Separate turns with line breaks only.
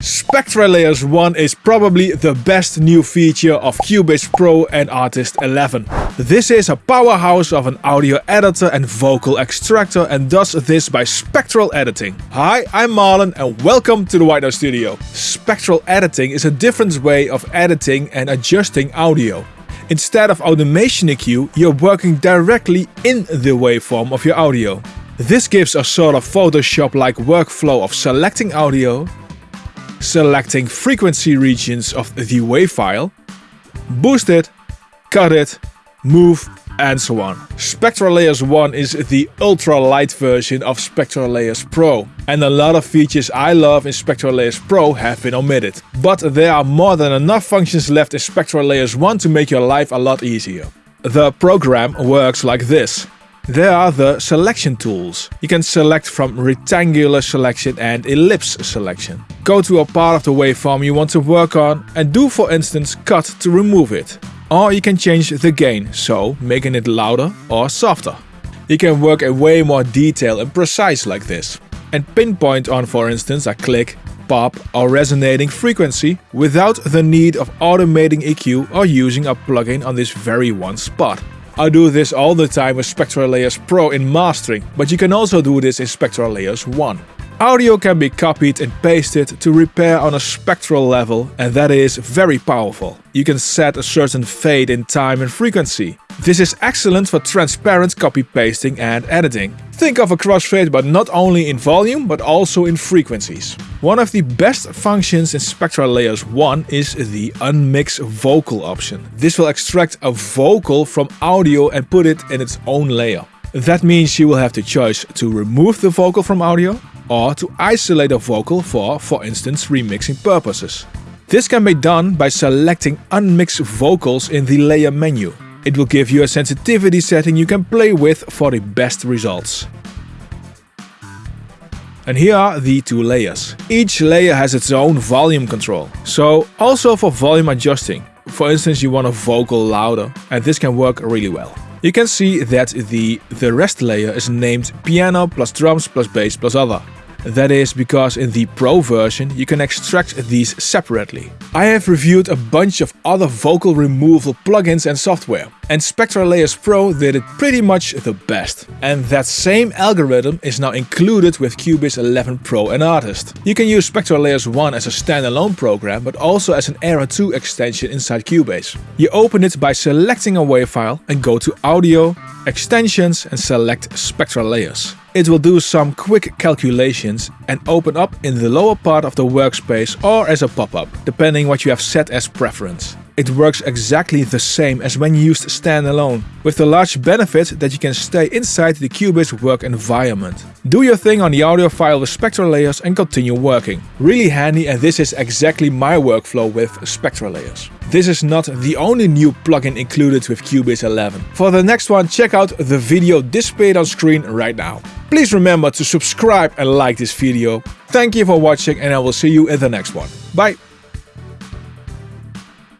Spectral Layers 1 is probably the best new feature of Cubase Pro and Artist 11. This is a powerhouse of an audio editor and vocal extractor and does this by spectral editing. Hi, I'm Marlon and welcome to the White Noise Studio. Spectral editing is a different way of editing and adjusting audio. Instead of automation EQ, you're working directly in the waveform of your audio. This gives a sort of Photoshop-like workflow of selecting audio, selecting frequency regions of the WAV file, boost it, cut it, move and so on. Spectral Layers 1 is the ultra light version of Spectral Layers Pro and a lot of features I love in Spectral Layers Pro have been omitted. But there are more than enough functions left in Spectral Layers 1 to make your life a lot easier. The program works like this. There are the selection tools. You can select from rectangular selection and ellipse selection. Go to a part of the waveform you want to work on and do for instance cut to remove it. Or you can change the gain, so making it louder or softer. You can work in way more detail and precise like this. And pinpoint on for instance a click, pop or resonating frequency without the need of automating EQ or using a plugin on this very one spot. I do this all the time with Spectral Layers Pro in mastering, but you can also do this in Spectral Layers 1. Audio can be copied and pasted to repair on a spectral level and that is very powerful. You can set a certain fade in time and frequency. This is excellent for transparent copy pasting and editing. Think of a crossfade but not only in volume but also in frequencies. One of the best functions in Spectral Layers 1 is the Unmix Vocal option. This will extract a vocal from audio and put it in its own layer. That means you will have the choice to remove the vocal from audio or to isolate a vocal for, for instance, remixing purposes. This can be done by selecting unmixed vocals in the layer menu. It will give you a sensitivity setting you can play with for the best results. And here are the two layers. Each layer has its own volume control. So also for volume adjusting. For instance you want a vocal louder and this can work really well. You can see that the, the rest layer is named piano plus drums plus bass plus other. That is because in the Pro version you can extract these separately. I have reviewed a bunch of other vocal removal plugins and software, and Spectral Layers Pro did it pretty much the best. And that same algorithm is now included with Cubase 11 Pro and Artist. You can use Spectral Layers 1 as a standalone program, but also as an ARA 2 extension inside Cubase. You open it by selecting a WAV file and go to Audio, Extensions and select Spectral Layers. It will do some quick calculations and open up in the lower part of the workspace or as a pop-up, depending what you have set as preference. It works exactly the same as when used standalone, with the large benefit that you can stay inside the Cubase work environment. Do your thing on the audio file with Spectral Layers and continue working. Really handy and this is exactly my workflow with Spectral Layers. This is not the only new plugin included with Cubase 11. For the next one check out the video displayed on screen right now. Please remember to subscribe and like this video. Thank you for watching and I will see you in the next one. Bye!